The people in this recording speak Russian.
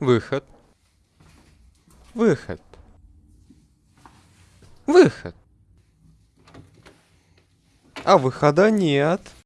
Выход. Выход. Выход. А выхода нет.